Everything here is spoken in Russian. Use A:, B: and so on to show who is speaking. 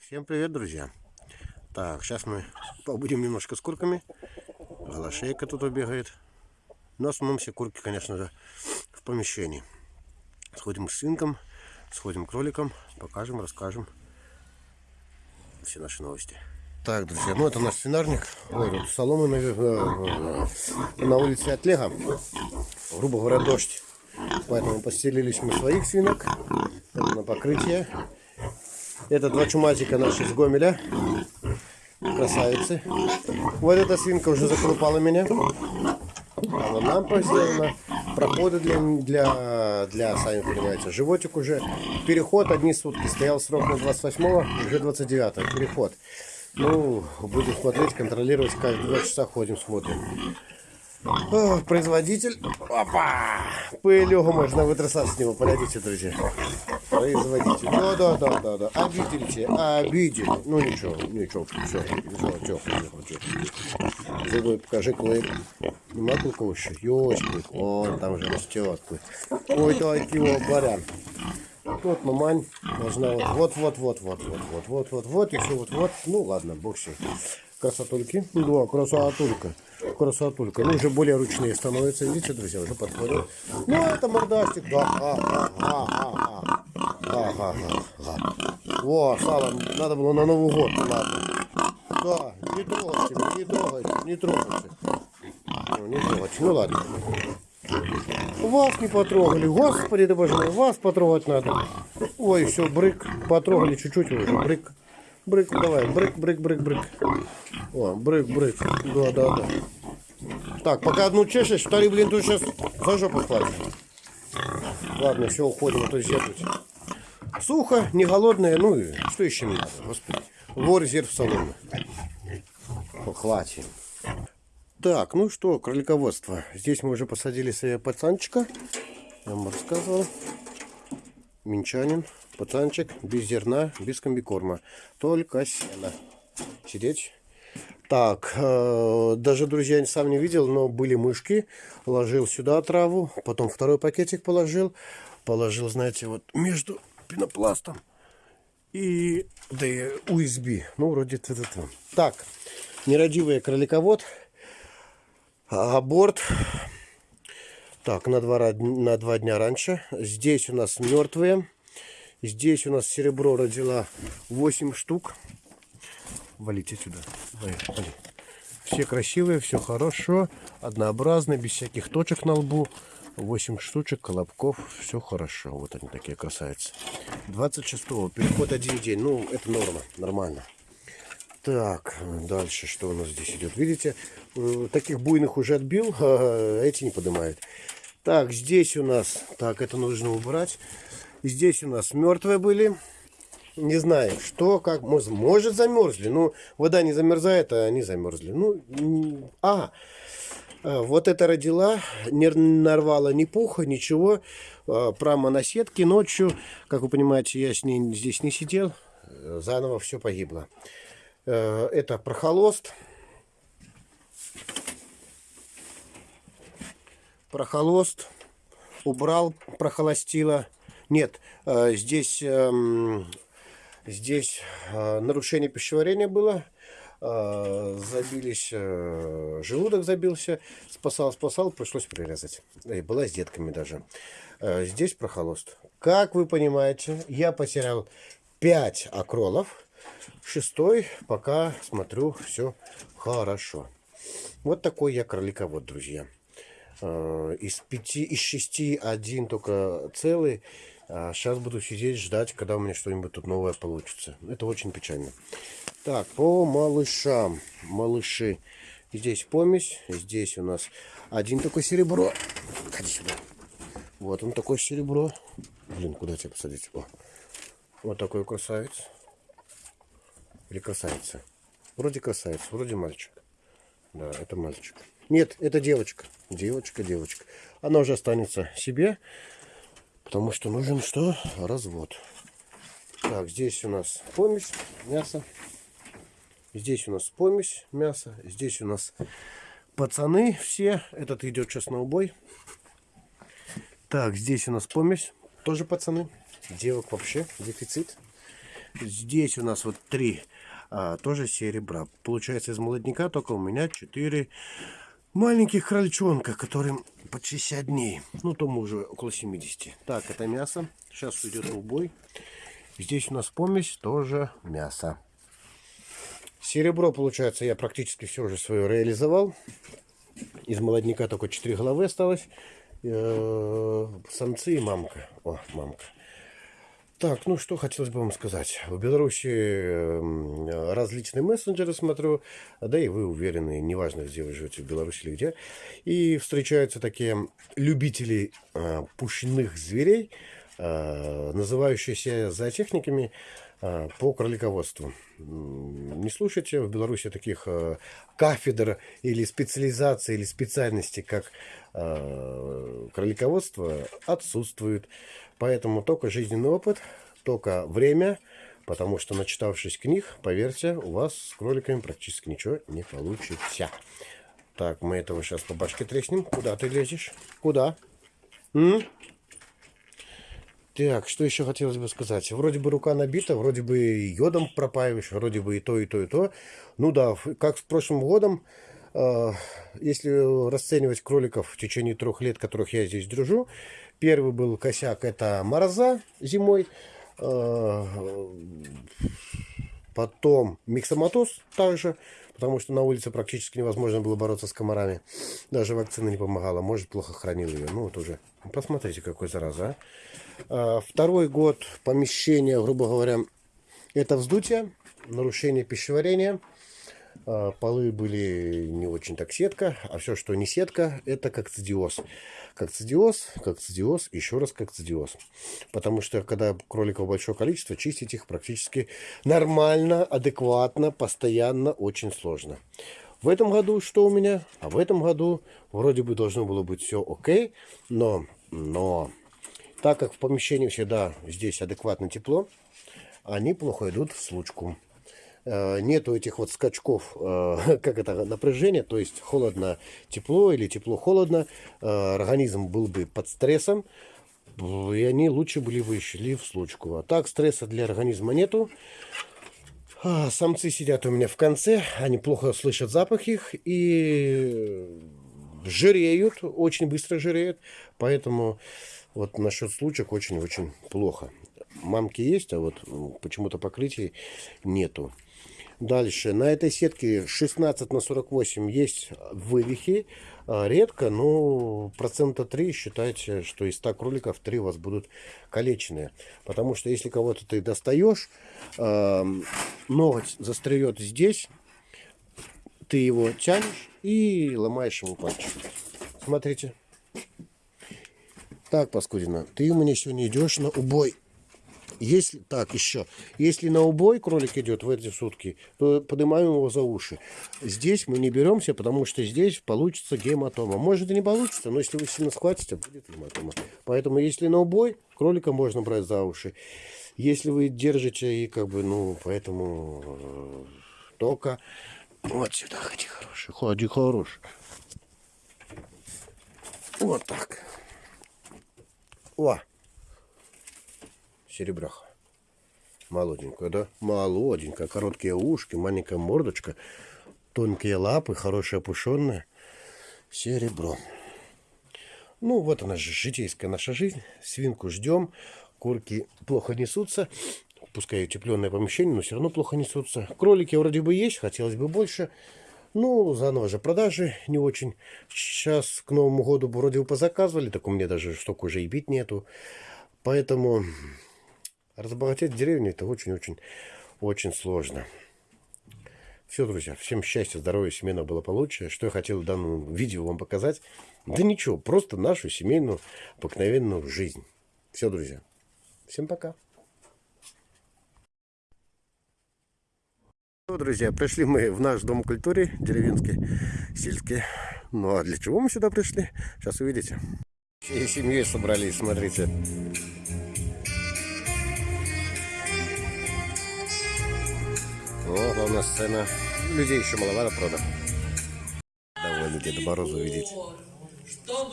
A: Всем привет, друзья! Так, сейчас мы побудем немножко с курками. Голошейка тут убегает. Но основном все курки, конечно же, в помещении. Сходим к свинкам, сходим к кроликам, покажем, расскажем все наши новости. Так, друзья, ну это наш свинарник. Ой, тут соломы на, на улице отлега. Грубо говоря, дождь. Поэтому постелились мы своих свинок. Это на покрытие. Это два чумазика наши с Гомеля. Красавицы. Вот эта свинка уже заколупала меня. Она нам сделана. Проходы для, для, для, сами понимаете, животик уже. Переход одни сутки. Стоял срок на 28-го, уже 29-го. Переход. Ну, будем смотреть, контролировать. Каждые два часа ходим, смотрим. О, производитель. Опа! Пылюгу можно вытрясать с него. Подойдите, друзья. Производитель. Да, да, да, да, да. Обидели, обидели. Ну ничего, ничего, все, все, тихо, тихо. Зубы покажи клык. Нема клыка еще? Есть клык. Вон там же растет клык. Ой, так его барян. Вот мамань должна вот, вот, вот, вот, вот, вот, вот, вот, вот, вот, все вот, вот. Ну ладно, бог с. Красотульки. Да, красотулька. Красотулька. Ну, уже более ручные становятся. Видите, друзья, уже подходят. Ну, это мордастик. Да, ага, ага, ага, ага, ага. Во, сало надо было на Новый год. Ладно. Да, не трогайте, не трогайте, не трогайте. Ну, не трогайте. Ну, ладно. Вас не потрогали. Господи, да боже мой, вас потрогать надо. Ой, все, брык. Потрогали чуть-чуть уже. Брык. Брык, давай, брык, брык, брык, брык. О, брык, брык. Да, да, да. Так, пока одну чешешь, второй, блин, тут сейчас за жопу хватит. Ладно, все, уходим, а то тут. Сухо, не голодное, ну и что еще мне надо, господи. Вор резерв соломы. Хватит. Так, ну что, кролиководство. Здесь мы уже посадили себе пацанчика. Я вам рассказывал. Минчанин. Пацанчик без зерна, без комбикорма. Только сено. Сидеть. Так, э, даже, друзья, сам не видел, но были мышки. Ложил сюда траву, потом второй пакетик положил. Положил, знаете, вот между пенопластом и да и USB. Ну, вроде это -т Так, нерадивый кроликовод. Аборт. Так, на два, на два дня раньше. Здесь у нас мертвые. Здесь у нас серебро родила 8 штук. Валите сюда. Вали. Все красивые, все хорошо, однообразно, без всяких точек на лбу. 8 штучек, колобков, все хорошо. Вот они такие красавицы. 26-го, переход один день. Ну, это норма, нормально. Так, дальше что у нас здесь идет? Видите, э, таких буйных уже отбил, а эти не поднимают. Так, здесь у нас, так, это нужно убрать. Здесь у нас мертвые были. Не знаю, что, как, может, может замерзли. Ну, вода не замерзает, а они замерзли. Ну, а, а, вот это родила, не нарвала ни пуха, ничего. А, прямо на сетке ночью, как вы понимаете, я с ней здесь не сидел. Заново все погибло. Э, это прохолост. Прохолост. Убрал, прохолостила. Нет, э, здесь, эм, здесь э, нарушение пищеварения было. Э, забились, желудок забился. Спасал, спасал, пришлось прирезать. И была с детками даже. Здесь прохолост. Как вы понимаете, я потерял 5 акролов. Шестой, пока смотрю, все хорошо. Вот такой я кроликовод, друзья. Из пяти, из шести один только целый. А сейчас буду сидеть, ждать, когда у меня что-нибудь тут новое получится. Это очень печально. Так, по малышам. Малыши. Здесь помесь. Здесь у нас один такой серебро. Ходи сюда. Вот он такой серебро. Блин, куда тебя посадить? О. Вот такой красавец. Или красавица. Вроде красавец, вроде мальчик. Да, это мальчик. Нет, это девочка. Девочка, девочка. Она уже останется себе. Потому что нужен что? Развод. Так, здесь у нас помесь мясо. Здесь у нас помесь мясо. Здесь у нас пацаны все. Этот идет сейчас на убой. Так, здесь у нас помесь. Тоже пацаны. Девок вообще дефицит. Здесь у нас вот три а, тоже серебра. Получается из молодняка только у меня четыре маленьких крольчонка, которым по 60 дней. Ну, тому уже около 70. Так, это мясо. Сейчас уйдет убой. Здесь у нас помесь, тоже мясо. Серебро, получается, я практически все уже свое реализовал. Из молодняка только 4 головы осталось. Э, самцы и мамка. О, мамка. Так, ну что хотелось бы вам сказать. В Беларуси эм, различные мессенджеры смотрю, да и вы уверены, неважно, где вы живете, в Беларуси или где. И встречаются такие любители э, пущенных зверей, э, называющиеся зоотехниками э, по кролиководству. Не слушайте, в Беларуси таких э, кафедр или специализаций, или специальностей, как э, кролиководство, отсутствует. Поэтому только жизненный опыт, только время, потому что начитавшись книг, поверьте, у вас с кроликами практически ничего не получится. Так, мы этого сейчас по башке треснем. Куда ты лезешь? Куда? М? Так, что еще хотелось бы сказать? Вроде бы рука набита, вроде бы йодом пропаиваешь, вроде бы и то, и то, и то. Ну да, как с прошлым годом, э, если расценивать кроликов в течение трех лет, которых я здесь держу, Первый был косяк, это мороза зимой. Э, потом миксоматоз также, потому что на улице практически невозможно было бороться с комарами. Даже вакцина не помогала, может плохо хранил ее. Ну вот уже, посмотрите, какой зараза. А? Второй год помещения, грубо говоря, это вздутие, нарушение пищеварения. А, полы были не очень так сетка, а все, что не сетка, это как цидиоз. Как цидиоз, как цидиоз, еще раз как цидиоз. Потому что, когда кроликов большое количество, чистить их практически нормально, адекватно, постоянно очень сложно. В этом году что у меня? А в этом году вроде бы должно было быть все окей, но, но так как в помещении всегда здесь адекватно тепло, они плохо идут в случку. Э, нету этих вот скачков, э, как это, напряжения, то есть холодно-тепло или тепло-холодно, э, организм был бы под стрессом, и они лучше были бы шли в случку. А так стресса для организма нету. А, самцы сидят у меня в конце, они плохо слышат запах их и жиреют, очень быстро жиреют, поэтому вот насчет случаев очень-очень плохо. Мамки есть, а вот почему-то покрытий нету. Дальше. На этой сетке 16 на 48 есть вывихи. А, редко, но процента 3 считайте, что из 100 кроликов 3 у вас будут калеченные. Потому что если кого-то ты достаешь, ноготь застряет здесь, ты его тянешь и ломаешь ему пальчик. Смотрите. Так, паскудина, ты у меня сегодня идешь на убой. Если, так, еще. Если на убой кролик идет в эти сутки, то поднимаем его за уши. Здесь мы не беремся, потому что здесь получится гематома. Может и не получится, но если вы сильно схватите, будет гематома. Поэтому если на убой, кролика можно брать за уши. Если вы держите и как бы, ну, поэтому э, только вот сюда ходи хороший, ходи хороший. Вот так. О! Серебряха. Молоденькая, да? Молоденькая. Короткие ушки, маленькая мордочка, тонкие лапы, хорошая опушенная. Серебро. Ну, вот она же, житейская наша жизнь. Свинку ждем. Курки плохо несутся. Пускай утепленное помещение, но все равно плохо несутся. Кролики вроде бы есть, хотелось бы больше. Ну, заново же продажи не очень. Сейчас к Новому году вроде бы позаказывали, так у меня даже штук уже и бить нету. Поэтому Разбогатеть деревне это очень-очень-очень сложно. Все, друзья, всем счастья, здоровья, семейного благополучия. Что я хотел в данном видео вам показать? Да ничего, просто нашу семейную, обыкновенную жизнь. Все, друзья. Всем пока. Друзья, пришли мы в наш дом культуры, деревенский, сельский. Ну а для чего мы сюда пришли? Сейчас увидите. Всей семьей собрались, смотрите. Главная сцена. Людей еще маловато, правда. Довольно Деда Мороза увидеть.
B: Чтобы